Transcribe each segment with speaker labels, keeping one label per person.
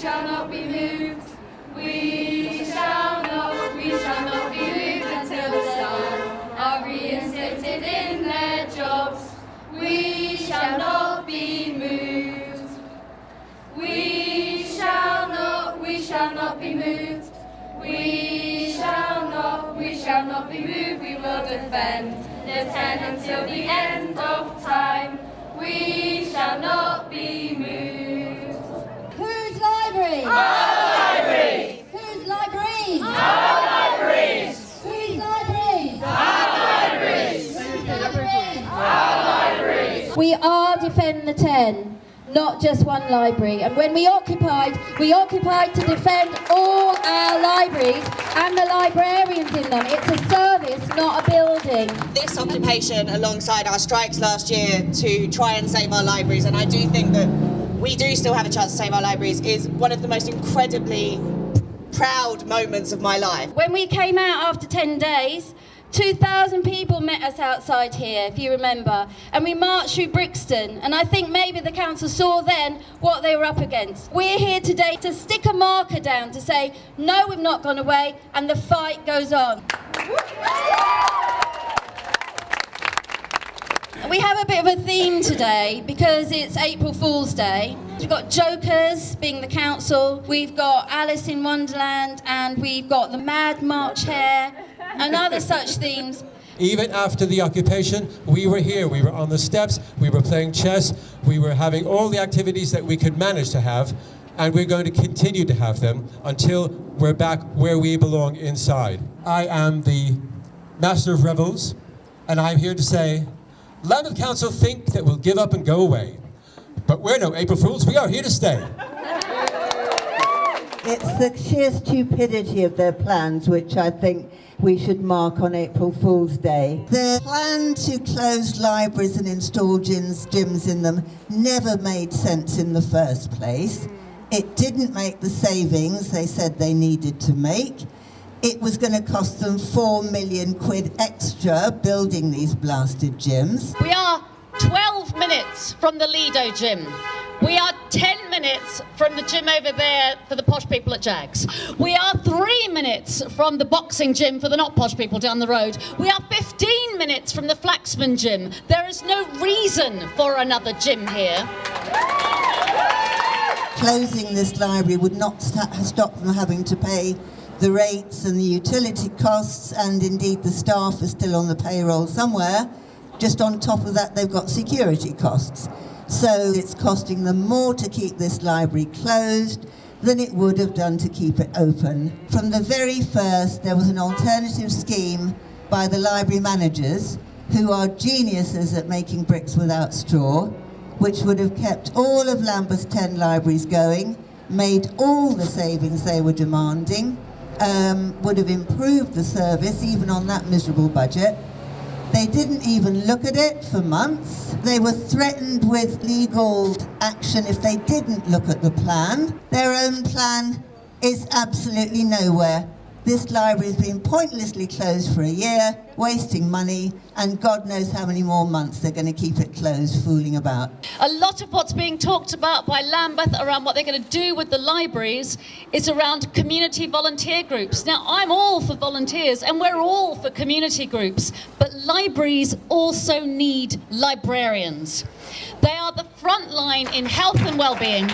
Speaker 1: shall not be moved. We shall not, we shall not be moved until the staff are reinstated in their jobs. We shall not be moved. We shall not, we shall not be moved. We shall not, we shall not be moved. We will defend the ten until the end of time. We shall not be moved. Our
Speaker 2: libraries?
Speaker 1: Our libraries! Our libraries!
Speaker 2: Libraries?
Speaker 1: Our libraries!
Speaker 2: We are defend the ten, not just one library. And when we occupied, we occupied to defend all our libraries and the librarians in them. It's a service, not a building.
Speaker 3: this occupation alongside our strikes last year to try and save our libraries, and I do think that we do still have a chance to save our libraries, is one of the most incredibly proud moments of my life.
Speaker 2: When we came out after 10 days, 2,000 people met us outside here, if you remember, and we marched through Brixton. And I think maybe the council saw then what they were up against. We're here today to stick a marker down to say, no, we've not gone away, and the fight goes on. We have a bit of a theme today because it's April Fool's Day. We've got Jokers being the council, we've got Alice in Wonderland, and we've got the Mad March Hare, and other such themes.
Speaker 4: Even after the occupation, we were here. We were on the steps, we were playing chess, we were having all the activities that we could manage to have, and we're going to continue to have them until we're back where we belong inside. I am the Master of Rebels, and I'm here to say, Lambeth Council think that we'll give up and go away. But we're no April Fools, we are here to stay.
Speaker 5: It's the sheer stupidity of their plans which I think we should mark on April Fool's Day. Their plan to close libraries and install gyms, gyms in them never made sense in the first place. It didn't make the savings they said they needed to make. It was going to cost them four million quid extra building these blasted gyms.
Speaker 6: We are 12 minutes from the Lido gym. We are 10 minutes from the gym over there for the posh people at Jags. We are three minutes from the boxing gym for the not posh people down the road. We are 15 minutes from the Flaxman gym. There is no reason for another gym here.
Speaker 5: Closing this library would not stop them having to pay the rates and the utility costs, and indeed the staff are still on the payroll somewhere. Just on top of that, they've got security costs. So it's costing them more to keep this library closed than it would have done to keep it open. From the very first, there was an alternative scheme by the library managers, who are geniuses at making bricks without straw, which would have kept all of Lambeth's 10 libraries going, made all the savings they were demanding, um, would have improved the service even on that miserable budget. They didn't even look at it for months. They were threatened with legal action if they didn't look at the plan. Their own plan is absolutely nowhere. This library has been pointlessly closed for a year, wasting money, and God knows how many more months they're going to keep it closed, fooling about.
Speaker 6: A lot of what's being talked about by Lambeth around what they're going to do with the libraries is around community volunteer groups. Now, I'm all for volunteers and we're all for community groups, but libraries also need librarians. They are the front line in health and well-being.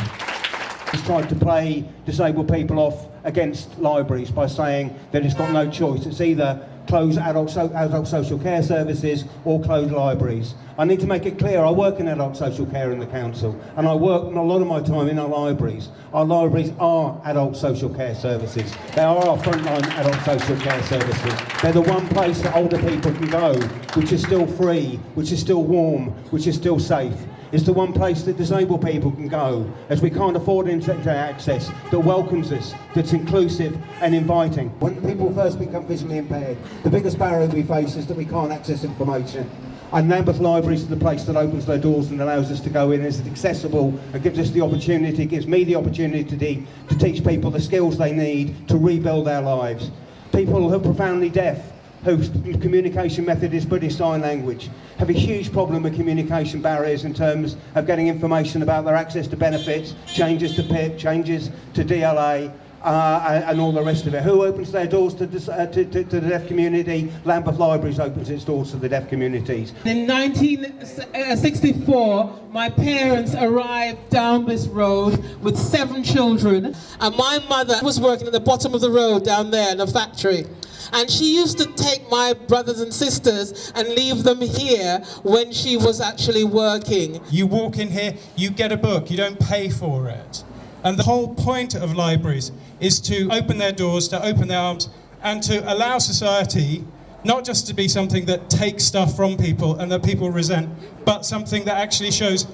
Speaker 7: He's tried to play disabled people off against libraries by saying that it's got no choice. It's either close adult, so, adult social care services or close libraries. I need to make it clear, I work in adult social care in the council and I work a lot of my time in our libraries. Our libraries are adult social care services. They are our frontline adult social care services. They're the one place that older people can go, which is still free, which is still warm, which is still safe. It's the one place that disabled people can go, as we can't afford internet access, that welcomes us, that's inclusive and inviting.
Speaker 8: When people first become visually impaired, the biggest barrier we face is that we can't access information.
Speaker 7: And Lambeth Libraries is the place that opens their doors and allows us to go in. It's accessible and gives us the opportunity, gives me the opportunity to, to teach people the skills they need to rebuild their lives. People who are profoundly deaf, whose communication method is British Sign Language. Have a huge problem with communication barriers in terms of getting information about their access to benefits, changes to PIP, changes to DLA, uh, and, and all the rest of it. Who opens their doors to, dis- uh, to, to, to the deaf community? Lambeth Libraries opens its doors to the deaf communities.
Speaker 9: In 1964, my parents arrived down this road with seven children, and my mother was working at the bottom of the road down there in a factory. And she used to take my brothers and sisters and leave them here when she was actually working.
Speaker 10: You walk in here, you get a book, you don't pay for it. And the whole point of libraries is to open their doors, to open their arms, and to allow society not just to be something that takes stuff from people and that people resent, but something that actually shows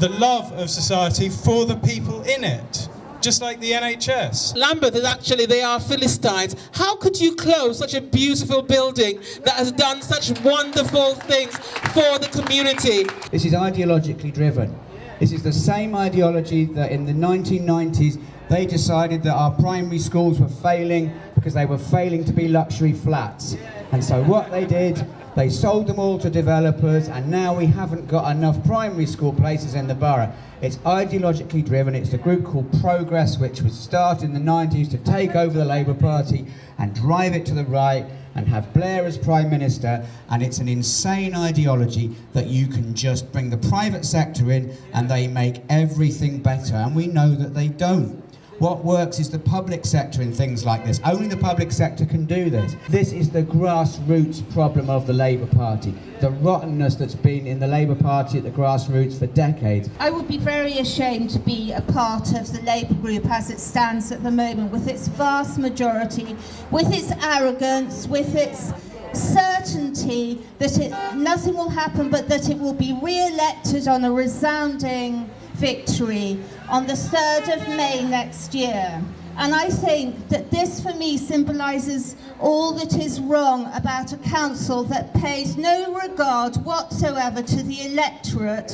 Speaker 10: the love of society for the people in it. Just like the NHS.
Speaker 9: Lambeth is actually, they are Philistines. How could you close such a beautiful building that has done such wonderful things for the community?
Speaker 11: This is ideologically driven. This is the same ideology that in the 1990s they decided that our primary schools were failing because they were failing to be luxury flats. And so what they did, they sold them all to developers and now we haven't got enough primary school places in the borough. It's ideologically driven. It's a group called Progress, which was started in the 90s to take over the Labour Party and drive it to the right and have Blair as Prime Minister. And it's an insane ideology that you can just bring the private sector in and they make everything better. And we know that they don't. What works is the public sector in things like this. Only the public sector can do this. This is the grassroots problem of the Labour Party. The rottenness that's been in the Labour Party at the grassroots for decades.
Speaker 12: I would be very ashamed to be a part of the Labour group as it stands at the moment, with its vast majority, with its arrogance, with its certainty that it, nothing will happen but that it will be re-elected on a resounding victory on the 3rd of May next year. And I think that this for me symbolises all that is wrong about a council that pays no regard whatsoever to the electorate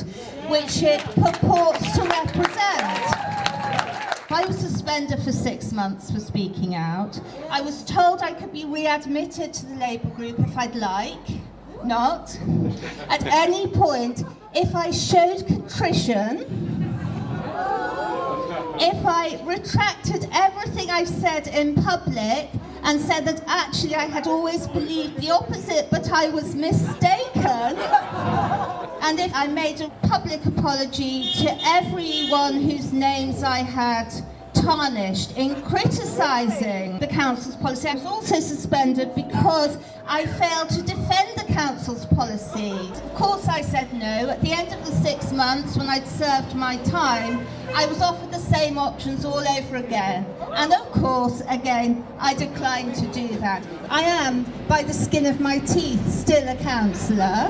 Speaker 12: which it purports to represent. I was suspended for six months for speaking out. I was told I could be readmitted to the Labour group if I'd like, not. At any point, if I showed contrition, if I retracted everything I've said in public and said that actually I had always believed the opposite, but I was mistaken, and if I made a public apology to everyone whose names I had tarnished in criticising the council's policy. I was also suspended because I failed to defend council's policy. Of course I said no. At the end of the six months when I'd served my time, I was offered the same options all over again. And of course, again, I declined to do that. I am, by the skin of my teeth, still a councillor.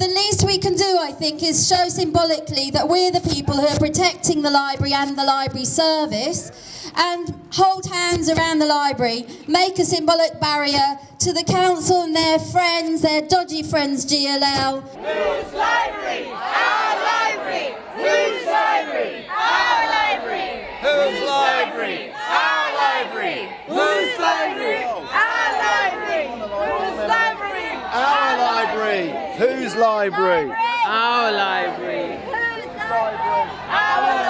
Speaker 2: The least we can do, I think, is show symbolically that we're the people who are protecting the library and the library service and hold hands around the library, make a symbolic barrier to the council and their friends, their dodgy friends, GLL.
Speaker 1: Whose library? Our library! Whose library? Our library! Whose library? Our library! Whose library? Our library! Whose library?
Speaker 13: Our library. Whose library?
Speaker 1: Our library! Whose library? Our library!